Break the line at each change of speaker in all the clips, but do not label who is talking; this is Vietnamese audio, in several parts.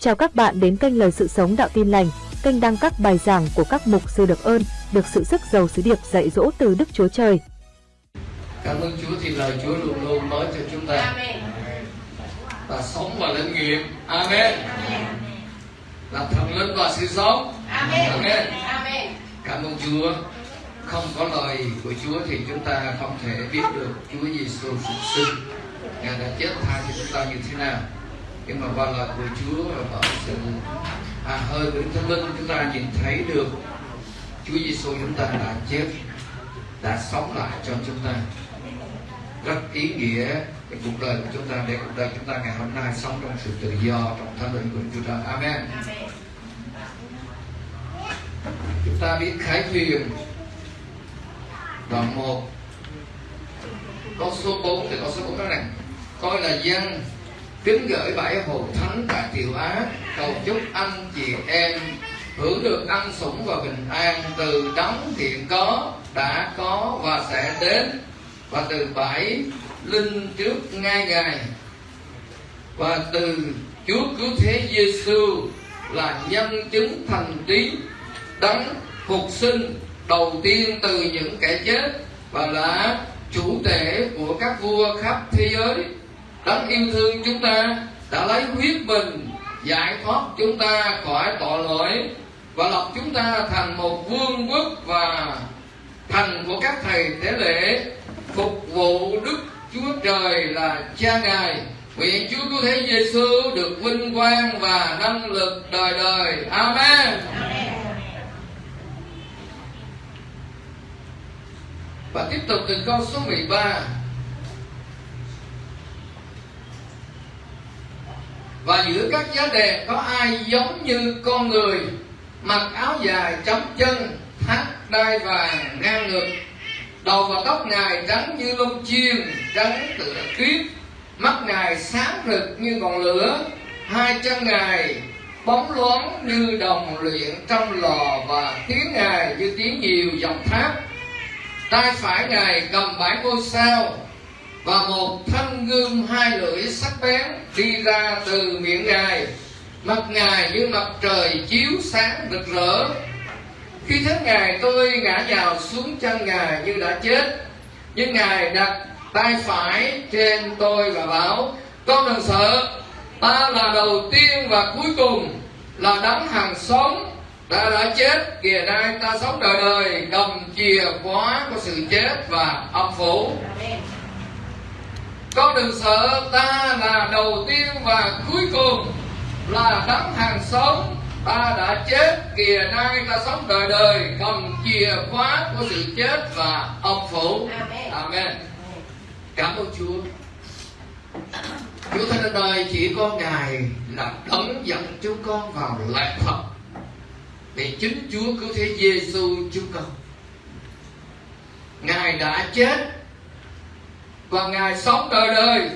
Chào các bạn đến kênh Lời Sự Sống Đạo Tin Lành, kênh đăng các bài giảng của các mục sư được ơn, được sự sức giàu sứ điệp dạy dỗ từ Đức Chúa Trời.
Cảm ơn Chúa thì lời Chúa luôn luôn nói cho chúng ta và sống và linh nghiệm. Amen. Là thần linh và sự sống. Amen. Cảm ơn Chúa. Không có lời của Chúa thì chúng ta không thể biết được Chúa Giêsu phục sinh. Ngài đã chết tha cho chúng ta như thế nào. Nhưng mà qua lời của Chúa và bởi sự à, hơi của Đức Thánh Linh chúng ta nhìn thấy được Chúa Giêsu chúng ta đã chết đã sống lại cho chúng ta rất ý nghĩa cái cuộc đời của chúng ta để cuộc đời chúng ta ngày hôm nay sống trong sự tự do trong thánh linh của chúng ta Amen. Chúng ta biết khải thuyền đoạn 1 câu số 4 thì câu số 4 nói rằng coi là dân kính gửi bảy hồn thánh tại tiểu á, cầu chúc anh chị em hưởng được ăn sủng và bình an từ đóng hiện có, đã có và sẽ đến. Và từ bảy linh trước ngay ngày. Và từ Chúa cứu thế Giêsu là nhân chứng thành tín đấng phục sinh đầu tiên từ những kẻ chết và là chủ tể của các vua khắp thế giới đấng yêu thương chúng ta đã lấy huyết mình giải thoát chúng ta khỏi tội lỗi và lập chúng ta thành một vương quốc và thành của các thầy tế lễ phục vụ Đức Chúa Trời là Cha Ngài. Nguyện Chúa Cứu Thế Giêsu được vinh quang và năng lực đời đời. Amen. Và tiếp tục từ câu số 13 Và giữa các giá đèn có ai giống như con người, Mặc áo dài chấm chân, Thắt đai vàng ngang ngực Đầu và tóc Ngài trắng như lông chiên, Trắng tựa tuyết Mắt Ngài sáng rực như ngọn lửa, Hai chân Ngài bóng loáng như đồng luyện trong lò Và tiếng Ngài như tiếng nhiều dòng thác tay phải ngài cầm bãi ngôi sao và một thanh gươm hai lưỡi sắc bén đi ra từ miệng ngài. Mặt ngài như mặt trời chiếu sáng rực rỡ. Khi thấy ngài, tôi ngã nhào xuống chân ngài như đã chết. Nhưng ngài đặt tay phải trên tôi và bảo, con đừng sợ, ta là đầu tiên và cuối cùng là đấng hàng sống ta đã chết. Kìa nay ta sống đời đời cầm chìa khóa của sự chết và âm phủ con đừng sợ ta là đầu tiên và cuối cùng. Là đấng hàng sống ta đã chết kìa nay ta sống đời đời. Cầm chìa khóa của sự chết và âm phủ. Amen. Cảm ơn chúa. Chúa thánh đời chỉ có ngài là đấng dẫn chúng con vào lẽ thật vì chính Chúa cứu thế Giêsu chúng con. Ngài đã chết và Ngài sống đời đời.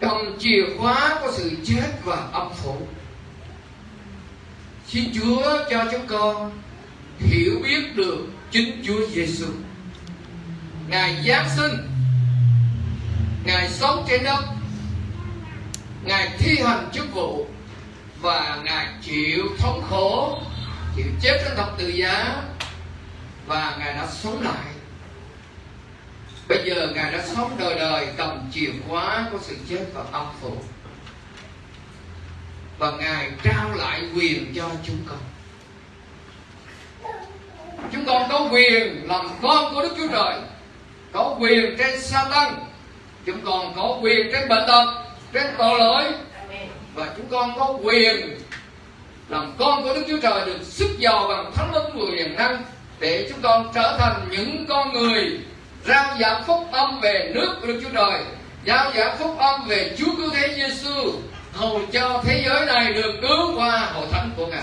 Cầm chìa khóa của sự chết và âm phủ. Xin Chúa cho chúng con hiểu biết được chính Chúa Giêsu Ngài Giáng sinh. Ngài sống trên đất. Ngài thi hành chức vụ và ngài chịu thống khổ, chịu chết trên thập tự giá và ngài đã sống lại bây giờ ngài đã sống đời đời cầm chìa khóa của sự chết và âm phủ. Và ngài trao lại quyền cho chúng con. Chúng con có quyền làm con của đức chúa trời, có quyền trên sa tăng, chúng con có quyền trên bệnh tật, trên tội lỗi. Và chúng con có quyền làm con của Đức Chúa Trời được sức giàu bằng thánh linh người quyền năng để chúng con trở thành những con người rao giảng phúc âm về nước của Đức Chúa Trời. Giao giảng phúc âm về Chúa cứu thế Giêsu hầu cho thế giới này được cứu qua hội thánh của Ngài.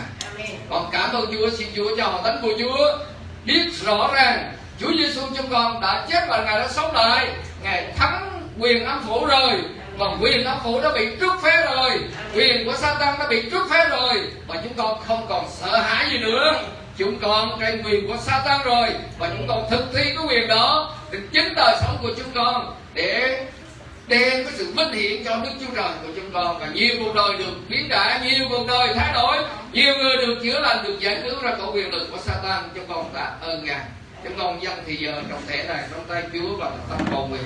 Con cảm ơn Chúa, xin Chúa cho hội thánh của Chúa biết rõ ràng Chúa Giêsu chúng con đã chết và Ngài đã sống lại, Ngài thắng quyền âm phủ rồi còn quyền âm phủ đã bị trút phế rồi. Quyền của Satan đã bị trút phế rồi và chúng con không còn sợ hãi gì nữa chúng con trên quyền của Satan rồi và chúng con thực thi cái quyền đó để chính đời sống của chúng con để đem cái sự vinh hiển cho Đức Chúa Trời của chúng con và nhiều cuộc đời được biến đổi, nhiều cuộc đời thay đổi, nhiều người được chữa lành, được giải cứu ra khỏi quyền lực của Satan. Chúng con tạ ơn Ngài. Chúng con dân thì giờ trong thể này trong tay Chúa và tâm cầu nguyện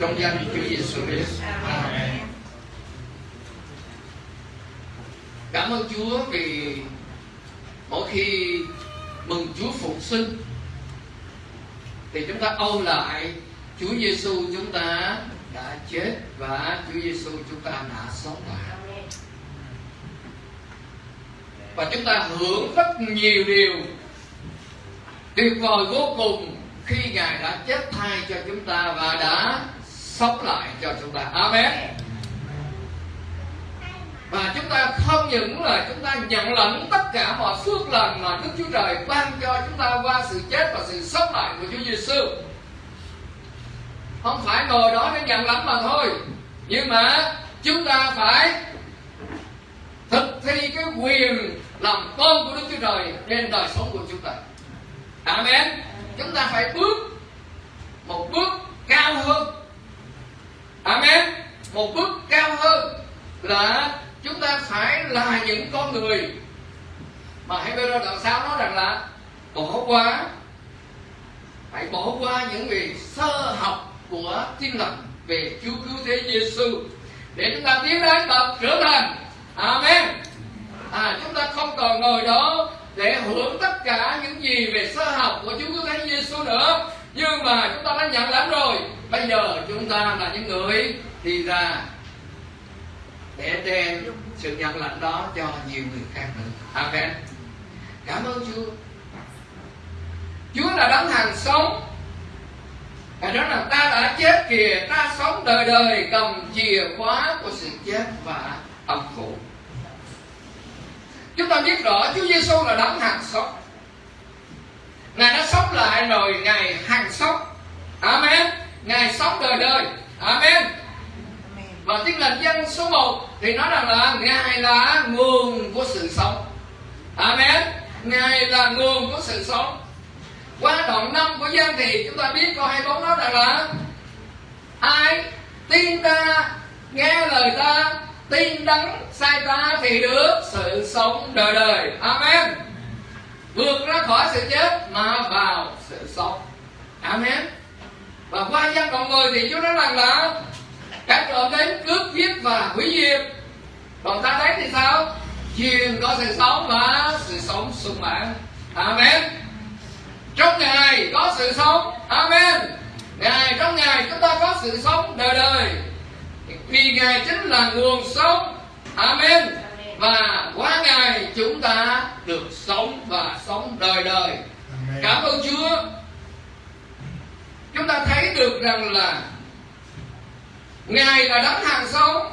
trong danh Chúa Giêsu Christ. Amen. Cảm ơn Chúa vì mỗi khi mừng Chúa phục sinh thì chúng ta âu lại, Chúa Giêsu chúng ta đã chết và Chúa Giêsu chúng ta đã sống lại. Và chúng ta hưởng rất nhiều điều, tuyệt vời vô cùng khi Ngài đã chết thay cho chúng ta và đã sống lại cho chúng ta. Amen. Và chúng ta không những là chúng ta nhận lãnh tất cả mọi phước lành mà Đức Chúa Trời ban cho chúng ta qua sự chết và sự sống lại của Chúa Giêsu. Không phải ngồi đó để nhận lãnh mà thôi. Nhưng mà chúng ta phải thực thi cái quyền làm con của Đức Chúa Trời trên đời sống của chúng ta. Amen. Chúng ta phải bước một bước cao hơn. Amen. Một bước cao hơn là chúng ta phải là những con người mà Hebrew đoạn 6 nói rằng là bỏ qua, phải bỏ qua những việc sơ học của tin lành về Chúa cứu thế Giêsu để chúng ta tiến đến bậc trở thành. Amen. À chúng ta không còn ngồi đó để hưởng tất cả những gì về sơ học của Chúa cứu thế Giêsu nữa. Nhưng mà chúng ta đã nhận lãnh rồi. Bây giờ chúng ta là những người đi ra để đem sự nhận lãnh đó cho nhiều người khác nữa. Amen. Cảm ơn chúa. Chúa là đấng hàng sống. Và đó là ta đã chết kìa, ta sống đời đời, cầm chìa khóa của sự chết và âm phủ. Chúng ta biết rõ Chúa Giêsu là đấng hàng sống. Ngài đã sống lại rồi, Ngài hàng sống. Amen. Ngài sống đời đời và tiếng lành dân số 1 thì nói rằng là ngài là nguồn của sự sống. Amen. Ngài là nguồn của sự sống. Qua đoạn năm của dân thì chúng ta biết câu 24 nói rằng là ai tin ta, nghe lời ta, tin đắng sai ta thì được sự sống đời đời. Amen. Vượt ra khỏi sự chết mà vào sự sống. Amen. Và qua dân đoạn 10 thì Chúa nói rằng là các trộm đến cướp giết và hủy diệt. Còn ta thấy thì sao? Truyền có sự sống và sự sống sung mãn. Amen. Trong ngài có sự sống. Amen. Ngài trong ngài chúng ta có sự sống đời đời. Vì ngài chính là nguồn sống. Amen. Và qua ngài chúng ta được sống và sống đời đời. Cảm ơn chúa. Chúng ta thấy được rằng là ngài là đấng hàng sống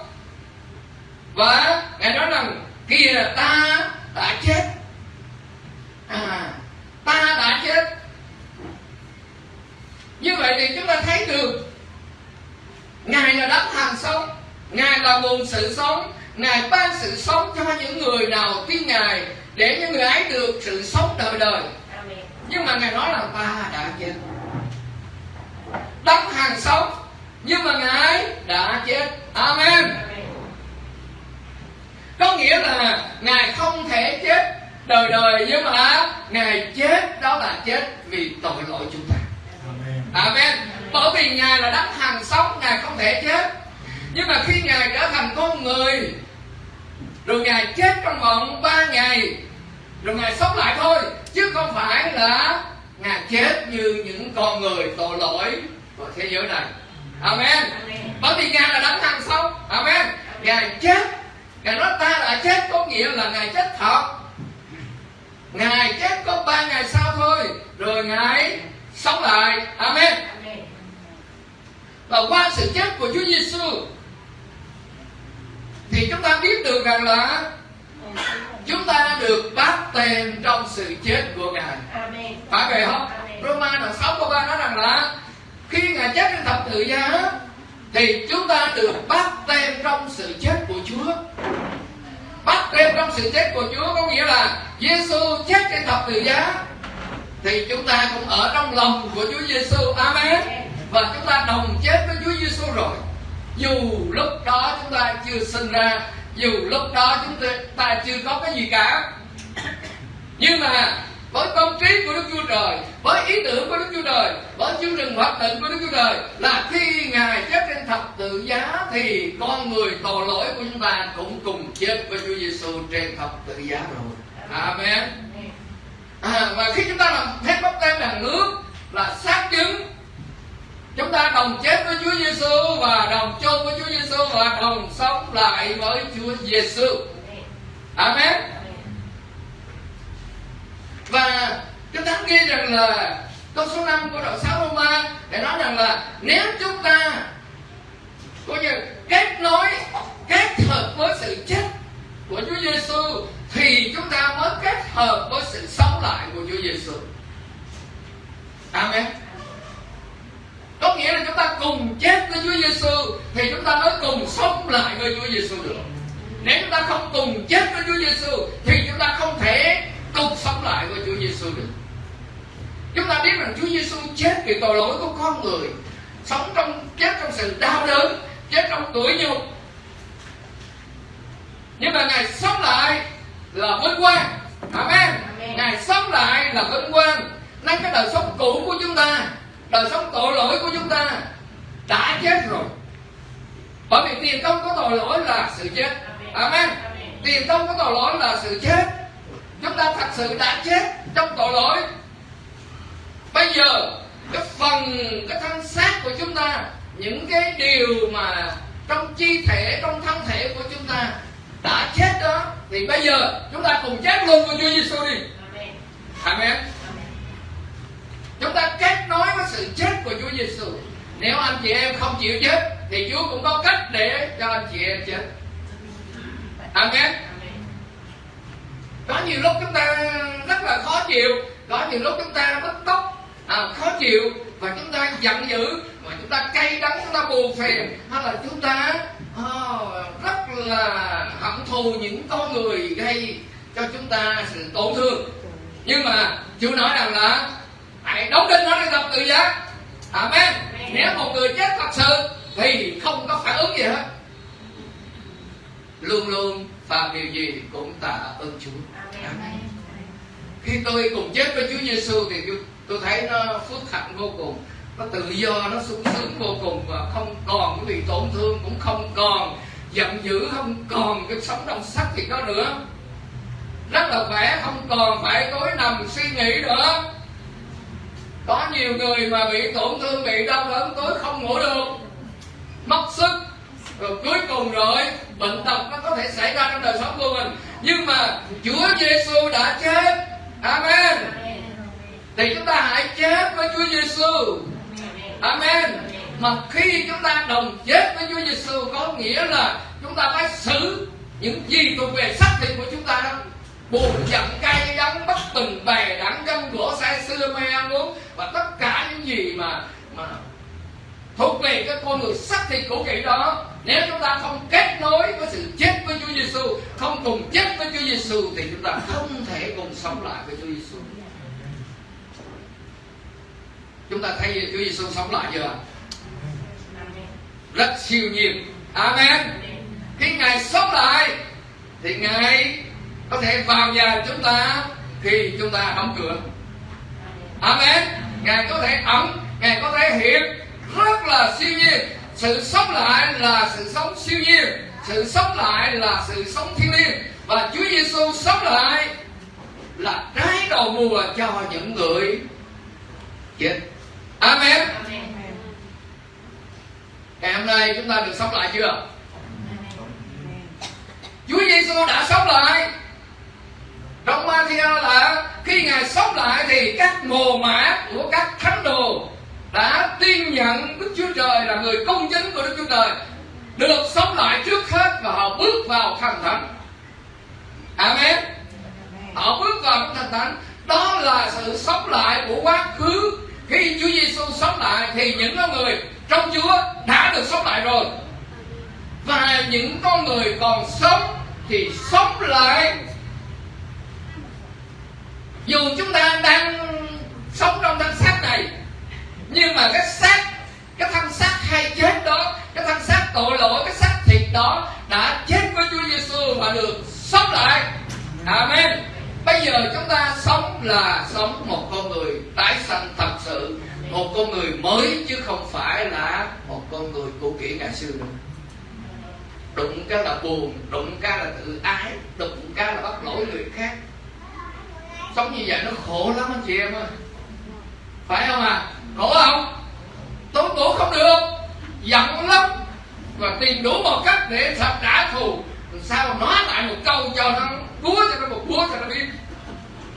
và ngài nói rằng kìa ta đã chết. À ta đã chết. Như vậy thì chúng ta thấy được ngài là đấng hàng sống ngài là nguồn sự sống ngài ban sự sống cho những người nào tin ngài để những người ấy được sự sống đời đời. Nhưng mà ngài nói là ta đã chết. Đấng hàng sống nhưng mà ngài đã chết amen có nghĩa là ngài không thể chết đời đời nhưng mà ngài chết đó là chết vì tội lỗi chúng ta. Amen. Bởi vì ngài là đấng hàng sống ngài không thể chết. Nhưng mà khi ngài trở thành con người rồi ngài chết trong vòng ba ngày rồi ngài sống lại thôi chứ không phải là ngài chết như những con người tội lỗi của thế giới này. Amen. Bởi vì ngài là đấng hàng sống. Amen. Ngài chết. Ngài nói ta đã chết có nghĩa là ngài chết thật ngài chết có ba ngày sau thôi rồi ngài sống lại. Amen. Và qua sự chết của Chúa Giêsu thì chúng ta biết được rằng là chúng ta được báp tên trong sự chết của ngài. Phải vậy không? Roma đoạn sáu câu ba nói rằng là khi ngài chết trên thập tự giá thì chúng ta được bắt tem trong sự chết của Chúa bắt thêm trong sự chết của Chúa có nghĩa là Giêsu chết trên thập tự giá. Thì chúng ta cũng ở trong lòng của Chúa Giêsu Amen. Và chúng ta đồng chết với Chúa Giêsu rồi. Dù lúc đó chúng ta chưa sinh ra, dù lúc đó chúng ta chưa có cái gì cả. Nhưng mà tâm trí của Đức Chúa Trời với ý tưởng của Đức Chúa Trời với chương trình hoạt định của Đức Chúa Trời là khi Ngài chết trên thập tự giá thì con người tội lỗi của chúng ta cũng cùng chết với Chúa Giêsu trên thập tự giá rồi. Amen. À, và khi chúng ta làm phép bắp tem bằng nước là xác chứng chúng ta đồng chết với Chúa Giêsu và đồng chôn với Chúa Giêsu và đồng sống lại với Chúa Giêsu Amen và chúng ta ghi rằng là câu số 5 của đoạn 6 Roma để nói rằng là nếu chúng ta coi như kết nối, kết hợp với sự chết của Chúa Giêsu thì chúng ta mới kết hợp với sự sống lại của Chúa Giêsu. Amen. Có nghĩa là chúng ta cùng chết với Chúa Giêsu thì chúng ta mới cùng sống lại với Chúa Giêsu được. Nếu chúng ta không cùng chết với Chúa Giêsu thì chúng ta không thể cùng sống lại với Chúa Giêsu được. Chúng ta biết rằng Chúa Giêsu chết vì tội lỗi của con người, sống trong chết trong sự đau đớn, chết trong tuổi nhục. Nhưng mà Ngài sống lại là vinh quang. Amen. Ngài sống lại là vinh quang. Nên cái đời sống cũ của chúng ta, đời sống tội lỗi của chúng ta đã chết rồi. Bởi vì tiền công của tội lỗi là sự chết. Amen. Tiền công của tội lỗi là sự chết chúng ta thật sự đã chết trong tội lỗi. Bây giờ cái phần cái thân xác của chúng ta những cái điều mà trong chi thể trong thân thể của chúng ta đã chết đó thì bây giờ chúng ta cùng chết luôn với Chúa Giêsu đi. Amen. Chúng ta kết nối với sự chết của Chúa Giêsu nếu anh chị em không chịu chết thì Chúa cũng có cách để cho anh chị em chết. Amen có nhiều lúc chúng ta rất là khó chịu có nhiều lúc chúng ta bứt tốc à, khó chịu và chúng ta giận dữ và chúng ta cay đắng chúng ta buồn phiền. Hay là chúng ta oh, rất là hận thù những con người gây cho chúng ta sự tổn thương. Nhưng mà Chúa nói rằng là hãy đóng đinh nó để gặp tự giác Amen. Nếu một người chết thật sự thì không có phản ứng gì hết. Luôn luôn phạm điều gì cũng tạ ơn Chúa Amen. khi tôi cùng chết với Chúa Giêsu thì tôi thấy nó phước hạnh vô cùng. Nó tự do, nó sung sướng vô cùng và không còn cái bị tổn thương, cũng không còn giận dữ, không còn cái sống trong sắc gì đó nữa. Rất là khỏe, không còn phải tối nằm suy nghĩ nữa. Có nhiều người mà bị tổn thương, bị đau đớn, tối không ngủ được. Mất sức, rồi cuối cùng rồi, bệnh tật nó có thể xảy ra trong đời sống của mình nhưng mà Chúa Giêsu đã chết. Amen. Thì chúng ta hãy chết với Chúa Giêsu Amen. Mà khi chúng ta đồng chết với Chúa Giêsu có nghĩa là chúng ta phải xử những gì thuộc về xác thịt của chúng ta đó. Buồn giận cay đắng bất bình bè đẳng gâm gỗ say xưa mê ăn uống và tất cả những gì mà mà thuộc về cái con người xác thịt cũ kỹ đó. Nếu chúng ta không kết nối với sự chết với Chúa Giêsu không cùng chết với Chúa Giêsu thì chúng ta không thể cùng sống lại với Chúa Giêsu chúng ta thấy Chúa Giêsu sống lại chưa? Rất siêu nhiên. Amen. Khi Ngài sống lại, thì Ngài có thể vào nhà chúng ta khi chúng ta đóng cửa. Amen. Ngài có thể ẩn, Ngài có thể hiện rất là siêu nhiên. Sự sống lại là sự sống siêu nhiên. Sự sống lại là sự sống thiên liêng. Và Chúa Giêsu sống lại là trái đầu mùa cho những người chết. Amen. Ngày hôm nay chúng ta được sống lại chưa? Chúa Giêsu đã sống lại. Trong Matthew là khi ngài sống lại thì các mồ mã của các thánh đồ đã tin nhận Đức Chúa Trời là người công chính của Đức Chúa Trời, được sống lại trước hết và họ bước vào thành thánh. Amen. Họ bước vào thành thánh. Đó là sự sống lại của quá khứ. Khi Chúa Giêsu sống lại thì những con người trong Chúa đã được sống lại rồi. Và những con người còn sống thì sống lại. Dù chúng ta đang sống trong thân xác này nhưng mà cái xác, cái thân xác hay chết đó, cái thân xác tội lỗi, cái xác thịt đó đã chết với Chúa Giêsu và được sống lại. Amen. Bây giờ chúng ta sống là sống một con người tái sanh thật sự, một con người mới chứ không phải là một con người cũ kỹ ngày xưa nữa. Đụng cái là buồn, đụng cái là tự ái, đụng cái là bắt lỗi người khác. Sống như vậy nó khổ lắm anh chị em ơi. Phải không à khổ không? Tốn ngủ không được. Giận lắm. Và tìm đủ một cách để thật trả thù. Sao nói lại một câu cho nó búa cho nó một búa cho nó biết.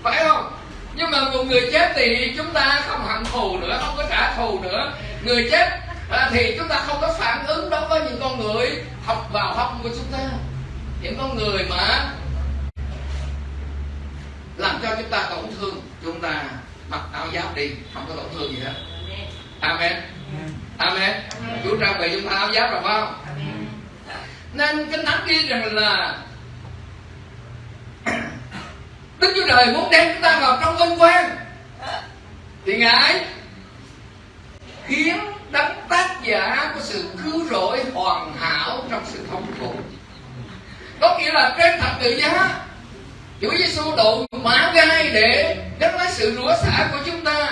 Phải không? Nhưng mà một người chết thì chúng ta không hận thù nữa không có trả thù nữa. Người chết à, thì chúng ta không có phản ứng đối với những con người học vào hông của chúng ta. Những con người mà làm cho chúng ta tổn thương chúng ta. Mặc áo giáp đi không có tổn thương gì hết amen. Amen. Chúa trang bị chúng ta áo giáp rồi phải không? Nên kinh thánh ghi rằng là đức chúa trời muốn đem chúng ta vào trong vinh quang. Thì ngài khiến đấng tác giả của sự cứu rỗi hoàn hảo trong sự thống khổ. Có nghĩa là trên thập tự giá Chúa Giêsu độ mã gai để gánh lấy sự rủa xả của chúng ta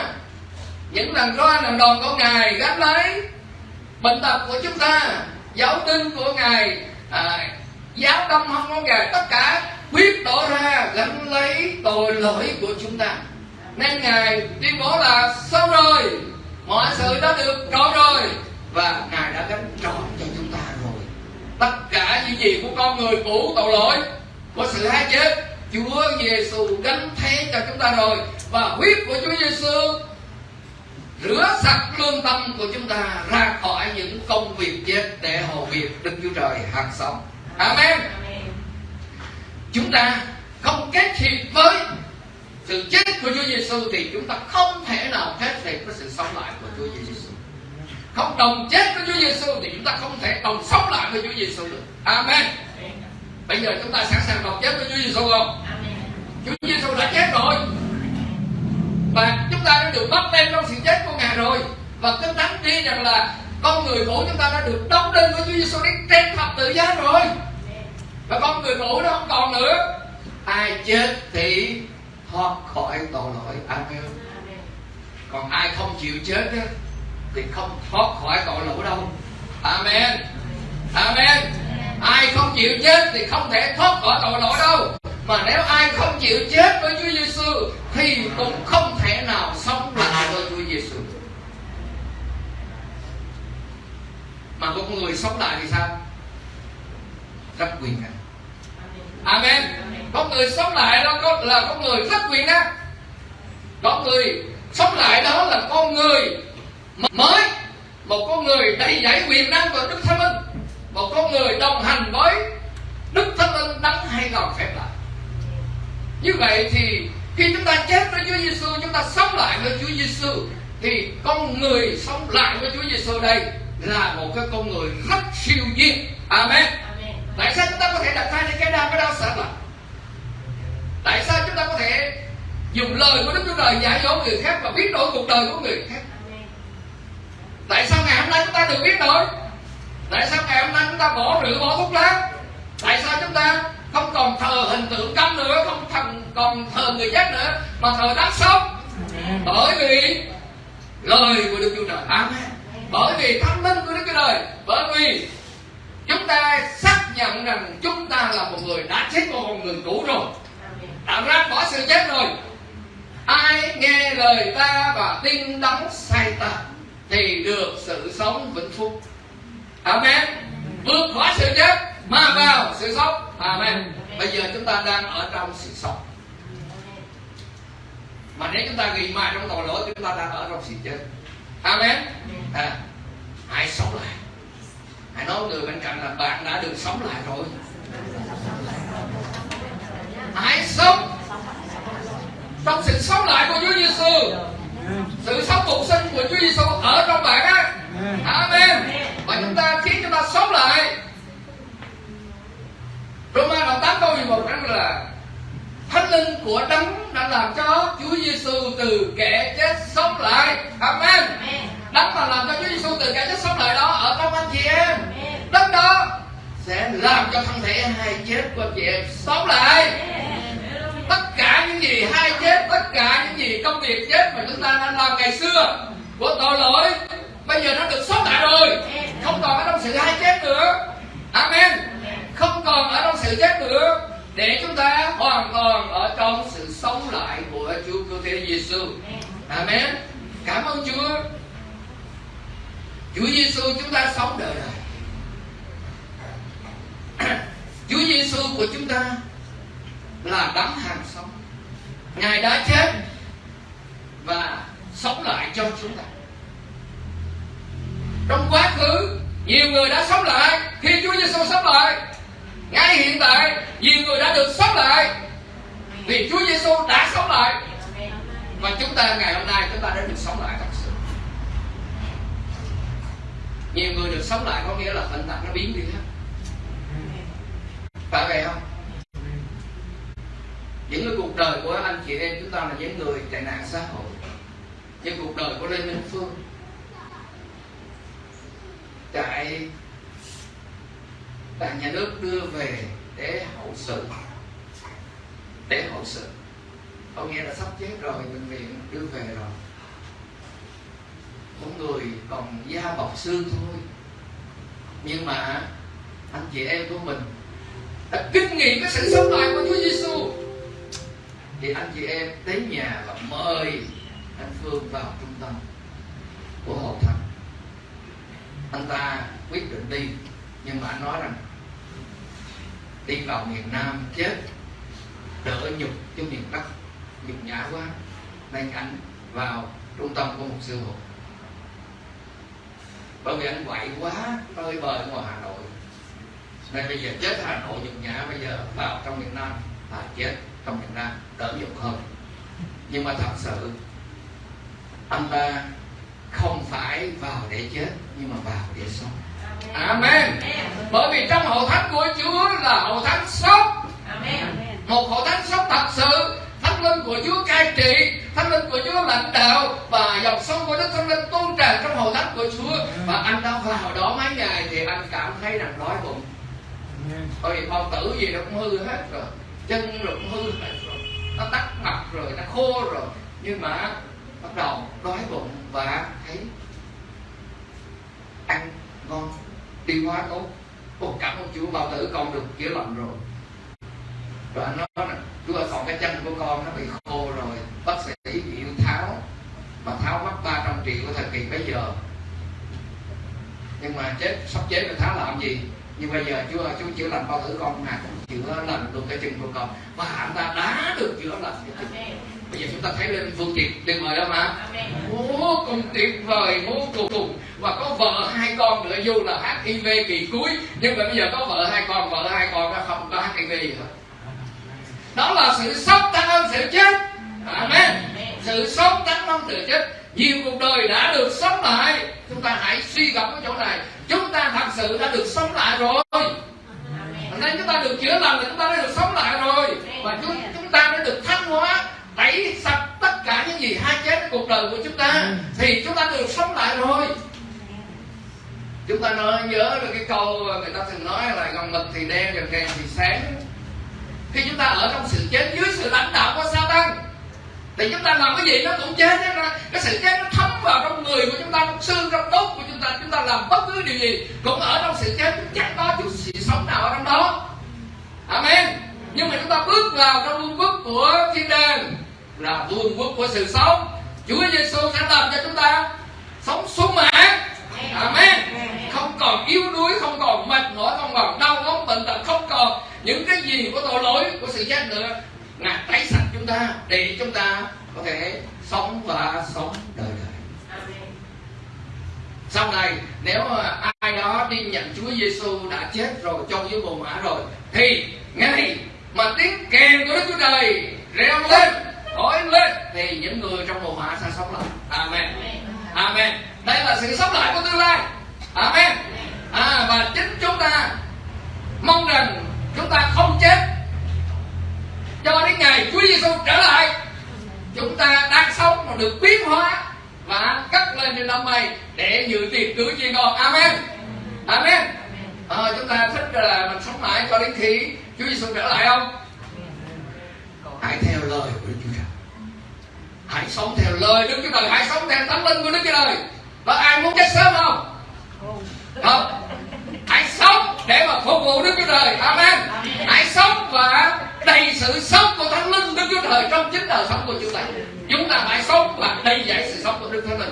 những lần roi lần đòn của ngài gánh lấy bệnh tật của chúng ta giáo tinh của ngài à, giáo tâm hông của ngài tất cả quyết đổ ra gánh lấy tội lỗi của chúng ta. Nên ngài tuyên bố là xong rồi mọi sự đã được trọn rồi và ngài đã gánh trọn cho chúng ta rồi. Tất cả những gì của con người cũ tội lỗi của sự hai chết Chúa Giêsu gánh thế cho chúng ta rồi và huyết của Chúa Giêsu rửa sạch lương tâm của chúng ta ra khỏi những công việc chết để hầu việc Đức Chúa Trời hàng sống. Amen. Chúng ta không kết hiệp với sự chết của Chúa Giêsu thì chúng ta không thể nào kết hiệp với sự sống lại của Chúa Giêsu. Không đồng chết với Chúa Giêsu thì chúng ta không thể đồng sống lại với Chúa Giêsu được. Amen. Bây giờ chúng ta sẵn sàng đồng chết với Chúa Giêsu không? Chúa Giêsu đã chết rồi và chúng ta đã được bắt đem trong sự chết rồi. Và kinh thánh ghi rằng là con người cũ chúng ta đã được đóng đinh với Chúa Giêsu đến trên thập tự giá rồi. Và con người cũ nó không còn nữa. Ai chết thì thoát khỏi tội lỗi. Amen. Còn ai không chịu chết đó, thì không thoát khỏi tội lỗi đâu. Amen. Amen. Ai không chịu chết thì không thể thoát khỏi tội lỗi đâu. Mà nếu ai không chịu chết với Chúa Giêsu thì cũng không thể nào sống lại với Chúa Giêsu mà con người sống lại thì sao? Rất quyền năng. Amen. Con người sống lại đó, có là con người rất quyền năng. Con người sống lại đó là con người mới. Một con người đầy dẫy quyền năng của đức thánh linh. Một con người đồng hành với đức thánh linh đấng hay còn phép lạ. Như vậy thì khi chúng ta chết với Chúa Giêsu chúng ta sống lại với Chúa Giêsu thì con người sống lại với Chúa Giêsu đây là một cái con người rất siêu nhiên. Amen, amen. tại sao chúng ta có thể đặt tay lên cái đau cái đau sợ là tại sao chúng ta có thể dùng lời của Đức Chúa Trời giải dỗ người khác và biến đổi cuộc đời của người khác? Tại sao ngày hôm nay chúng ta được biến đổi tại sao ngày hôm nay chúng ta bỏ rượu bỏ thuốc lá? Tại sao chúng ta không còn thờ hình tượng câm nữa không thần còn thờ người chết nữa mà thờ đấng sống? Bởi vì lời của đức chúa trời. Amen bởi vì thánh linh của đức chúa trời bởi vì chúng ta xác nhận rằng chúng ta là một người đã chết một con người cũ rồi. Đã ra bỏ sự chết rồi. Ai nghe lời ta và tin đấng sai ta thì được sự sống vĩnh phúc. Amen. Vượt khỏi sự chết mà vào sự sống. Amen. Bây giờ chúng ta đang ở trong sự sống. Mà nếu chúng ta ghi mai trong tội lỗi chúng ta đang ở trong sự chết. Amen à, hãy sống lại. Hãy nói người bên cạnh là bạn đã được sống lại rồi. Hãy sống. Trong sự sống lại của Chúa Giêsu sự sống phục sinh của Chúa Giêsu ở trong bạn á. Amen. Và chúng ta khiến chúng ta sống lại. Roma đoạn 8 câu 11 rằng là Thánh linh của đấng đã làm cho Chúa Giêsu từ kẻ chết sống lại. Amen. Đấng mà làm cho Chúa Giêsu từ kẻ chết sống lại đó ở trong anh chị em. Đất đó sẽ làm cho thân thể hai chết của chị em sống lại. Tất cả những gì hai chết tất cả những gì công việc chết mà chúng ta đã làm ngày xưa của tội lỗi bây giờ nó được sống lại rồi. Không còn ở trong sự hai chết nữa. Amen. Không còn ở trong sự chết nữa để chúng ta hoàn toàn ở trong sự sống lại của Chúa Cứu Thế Giêsu. Amen. Cảm ơn Chúa. Chúa Giêsu chúng ta sống đời đời. Chúa Giêsu của chúng ta là đấng hàng sống. Ngài đã chết và sống lại cho chúng ta. Trong quá khứ, nhiều người đã sống lại khi Chúa Giêsu sống lại. Ngay hiện tại, nhiều người đã được sống lại vì Chúa Giêsu đã sống lại và chúng ta ngày hôm nay chúng ta đã được sống lại thật sự. Nhiều người được sống lại có nghĩa là bệnh tật nó biến đi hết. Phải vậy không? Những cái cuộc đời của anh chị em chúng ta là những người tệ nạn xã hội. Nhưng cuộc đời của lê minh phương. Tại đảng nhà nước đưa về để hậu sự. Để hậu sự. Có nghĩa là sắp chết rồi, bệnh viện đưa về rồi. Có người còn da bọc xương thôi. Nhưng mà anh chị em của mình đã kinh nghiệm cái sự sống lại của Chúa Giêsu thì anh chị em đến nhà và mời anh Phương vào trung tâm của hội thánh. Anh ta quyết định đi, nhưng mà anh nói rằng đi vào miền Nam chết, đỡ nhục cho miền Bắc, nhục nhã quá. Nên anh vào trung tâm của một sư phụ. Bởi vì anh quậy quá nơi bờ ngoài Hà Nội. Nên bây giờ chết Hà Nội, nhục nhã, bây giờ vào trong miền Nam, là chết trong miền Nam, đỡ nhục hơn. Nhưng mà thật sự, anh ta không phải vào để chết, nhưng mà vào để sống. Amen. Bởi vì trong hội thánh của Chúa là hội thánh sống. Một hội thánh sống thật sự. Thánh linh của Chúa cai trị, thánh linh của Chúa lãnh đạo và dòng sông của Đức Thánh Linh tuôn tràn trong hội thánh của Chúa. Và anh đã vào đó mấy ngày thì anh cảm thấy rằng đói bụng. Bởi vì bao tử gì nó cũng hư hết rồi, chân nó cũng hư hết rồi, nó tắt mặt rồi, nó khô rồi. Nhưng mà bắt đầu đói bụng và thấy ăn ngon tiêu hóa tốt. Một cảm ơn Chúa, bao tử con được chữa lành rồi. Rồi anh nói là Chúa ơi, còn cái chân của con nó bị khô rồi. Bác sĩ chịu tháo mà tháo mất 300 triệu của thời kỳ bây giờ. Nhưng mà chết, sắp chết rồi, tháo làm gì? Nhưng bây giờ Chúa Chúa chữa lành bao tử con mà cũng chữa lành được cái chân của con. Và anh ta đã được chữa lành bây giờ chúng ta thấy lên phương tiện tuyệt vời đó mà vô cùng tuyệt vời vô cùng và có vợ hai con nữa dù là hiv kỳ cuối nhưng mà bây giờ có vợ hai con vợ hai con nó không có hiv gì hết. Đó là sự sống tăng hơn sự chết. Amen. Sự sống tăng hơn sự chết nhiều cuộc đời đã được sống lại. Chúng ta hãy suy gẫm cái chỗ này. Chúng ta thật sự đã được sống lại rồi. Nên chúng ta được chữa lành chúng ta đã được sống lại rồi. Và chúng chúng ta đã được thanh hóa tẩy sạch tất cả những gì hai chết cuộc đời của chúng ta. Thì chúng ta được sống lại rồi. Chúng ta nói nhớ được cái câu người ta thường nói là gần mực thì đen gần đèn thì sáng. Khi chúng ta ở trong sự chết dưới sự lãnh đạo của Satan thì chúng ta làm cái gì nó cũng chết hết ra cái sự chết nó thấm vào trong người của chúng ta, trong xương, trong đốt của chúng ta. Chúng ta làm bất cứ điều gì cũng ở trong sự chết. Chắc có chút sự sống nào ở trong đó. Amen. Nhưng mà chúng ta bước vào trong vương quốc của thiên đàng, là vương quốc của sự sống. Chúa Giêsu sẽ làm cho chúng ta sống sung mãn Amen. Không còn yếu đuối, không còn mệt mỏi, không còn đau ốm bệnh tật, không còn những cái gì của tội lỗi, của sự chết nữa ngài tẩy sạch chúng ta để chúng ta có thể sống và sống đời đời. Sau này nếu ai đó đi nhận Chúa Giêsu đã chết rồi trong dưới mồ mã rồi thì ngày mà tiếng kèn của Đức Chúa Trời reo lên thổi lên thì những người trong mồ mã sẽ sống lại. Amen. Amen. Đây là sự sống lại của tương lai. Amen. À, và chính chúng ta mong rằng chúng ta không chết cho đến ngày Chúa Giêsu trở lại chúng ta đang sống mà được biến hóa và cất lên trên năm mây để dự tiệc cưới chiên con amen. Amen. À, chúng ta thích là mình sống mãi cho đến khi Chúa Giêsu trở lại không? Hãy theo lời của Đức Chúa Trời. Hãy sống theo lời Đức Chúa Trời. Hãy sống theo tấm linh của Đức Chúa Trời. Và ai muốn chết sớm không. Không hãy sống để mà phục vụ Đức Chúa Trời. Amen. Hãy sống và đầy sự sống của Thánh Linh Đức Chúa Trời trong chính đời sống của chúng ta. Chúng ta phải sống và đầy dạy sự sống của Đức Thánh Linh.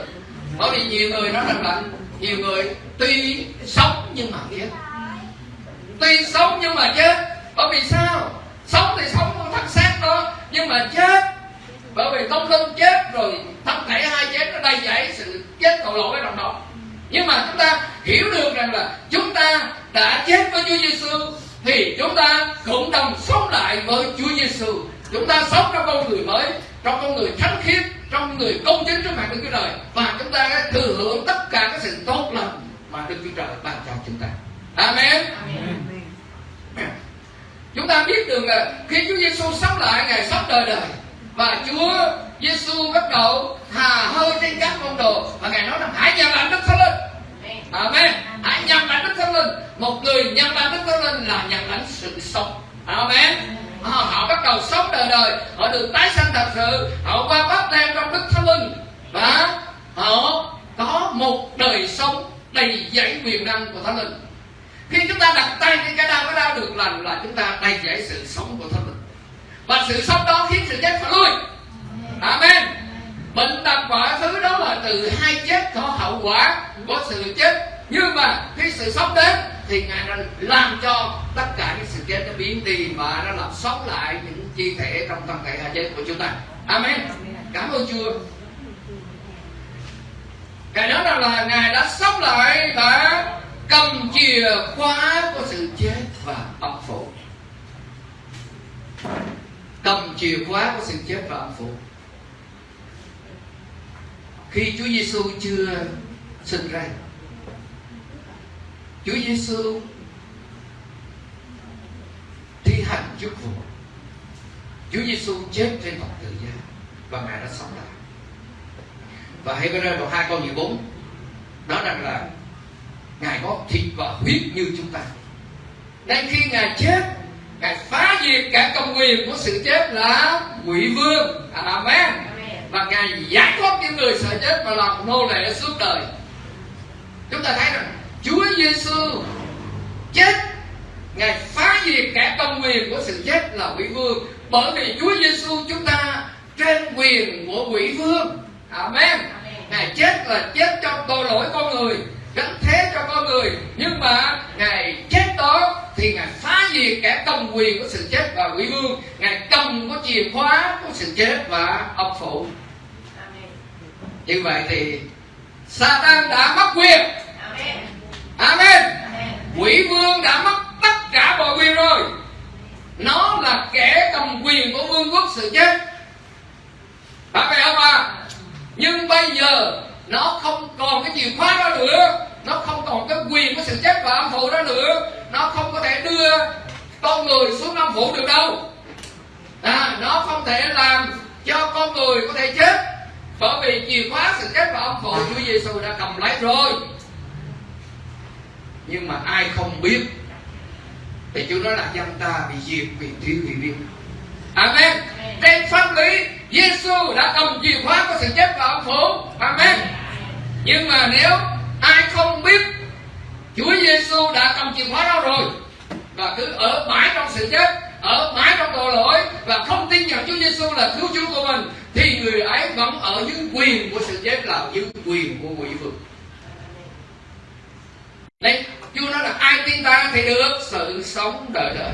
Bởi vì nhiều người nói rằng là nhiều người tuy sống nhưng mà chết tuy sống nhưng mà chết. Bởi vì sao? Sống thì sống thân xác đó nhưng mà chết. Bởi vì tâm linh chết rồi thân thể hai chết nó đầy dẫy sự chết tội lỗi ở trong đó nhưng mà chúng ta hiểu được rằng là chúng ta đã chết với Chúa Giêsu thì chúng ta cũng đồng sống lại với Chúa Giêsu chúng ta sống trong con người mới trong con người thánh khiết trong người công chính trước mặt Đức Chúa Trời và chúng ta thừa hưởng tất cả các sự tốt lành mà Đức Chúa Trời ban cho chúng ta Amen. Amen. Chúng ta biết được là khi Chúa Giêsu sống lại ngày sống đời đời và Chúa Giêsu bắt đầu hà hơi trên các môn đồ và ngài nói rằng hãy nhận lãnh Đức Thánh Linh. Amen. Hãy nhận lãnh Đức Thánh Linh. Một người nhận lãnh Đức Thánh Linh là nhận lãnh sự sống. Amen. Họ, họ bắt đầu sống đời đời họ được tái sanh thật sự họ qua bắp tem trong đức thánh linh và họ có một đời sống đầy dẫy quyền năng của thánh linh khi chúng ta đặt tay trên cái đau cái đau được lành là chúng ta đầy dẫy sự sống của thánh linh và sự sống đó khiến sự chết phải lui amen. Bệnh tật mọi thứ đó là từ hai chết có hậu quả của sự chết. Nhưng mà khi sự sống đến thì ngài đã làm cho tất cả những sự chết nó biến đi và nó làm sống lại những chi thể trong thân thể hai chết của chúng ta. Amen. Cảm ơn chúa. Ngài nói rằng là ngài đã sống lại và cầm chìa khóa của sự chết và âm phủ cầm chìa khóa của sự chết và âm phủ khi Chúa Giêsu chưa sinh ra, Chúa Giêsu thi hành chức vụ. Chúa Giêsu chết trên thập tự giá và ngài đã sống lại. Và hãy Hebrew đoạn hai câu 14 nói rằng là ngài có thịt và huyết như chúng ta. Nên khi ngài chết, ngài phá diệt cả công quyền của sự chết là quỷ vương. Amen và ngài giải thoát những người sợ chết và làm nô lệ suốt đời. Chúng ta thấy rằng Chúa Giêsu chết. Ngài phá diệt cả công quyền của sự chết là quỷ vương. Bởi vì Chúa Giêsu chúng ta trên quyền của quỷ vương. Amen. Ngài chết là chết cho tội lỗi con người gánh thế cho con người. Nhưng mà ngài chết đó thì ngài phá diệt cả công quyền của sự chết và quỷ vương. Ngài cầm có chìa khóa của sự chết và ông phủ. Như vậy thì Satan đã mất quyền. Amen. Quỷ vương đã mất tất cả mọi quyền rồi. Nó là kẻ cầm quyền của vương quốc sự chết. Phải vậy không à nhưng bây giờ nó không còn cái chìa khóa đó nữa. Nó không còn cái quyền của sự chết và âm phủ đó nữa. Nó không có thể đưa con người xuống âm phủ được đâu. À, nó không thể làm cho con người có thể chết bởi vì chìa khóa sự chết và âm phủ Chúa Giêsu đã cầm lấy rồi. Nhưng mà ai không biết thì Chúa nói là dân ta bị diệt vì thiếu hiểu biết Amen. Trên pháp lý Giêsu đã cầm chìa khóa của sự chết và âm phủ Amen nhưng mà nếu ai không biết Chúa Giêsu đã cầm chìa khóa đó rồi và cứ ở mãi trong sự chết ở mãi trong tội lỗi và không tin nhận Chúa Giêsu là cứu Chúa của mình thì người ấy vẫn ở dưới quyền của sự chết là dưới quyền của quỷ vực Đấy, Chúa nói là ai tin ta thì được sự sống đời đời.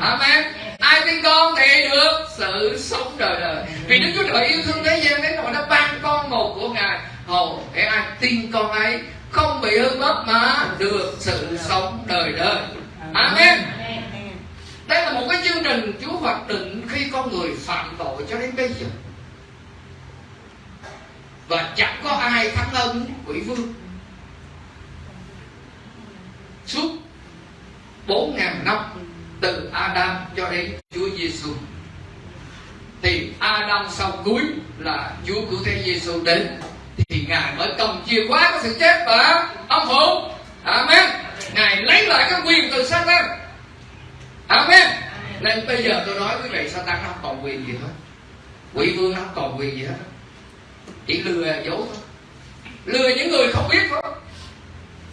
Amen. Ai tin con thì được sự sống đời đời. Vì Đức Chúa Trời yêu thương thế gian đến nỗi đã ban con một của Ngài. Hầu cái ai tin con ấy không bị hư mất mà được sự sống đời đời. Amen. Đây là một cái chương trình Chúa hoạch định khi con người phạm tội cho đến bây giờ. Và chẳng có ai thắng hơn quỷ vương suốt bốn ngàn năm từ Adam cho đến Chúa Giêsu thì Adam sau cuối là Chúa cứu thế Giêsu đến thì ngài mới cầm chìa khóa của sự chết và âm phủ Amen. Ngài lấy lại cái quyền từ Satan. Amen. Nên bây giờ tôi nói quý vị Satan nó không còn quyền gì hết. Quỷ vương nó không còn quyền gì hết. Chỉ lừa dối thôi. Lừa những người không biết thôi.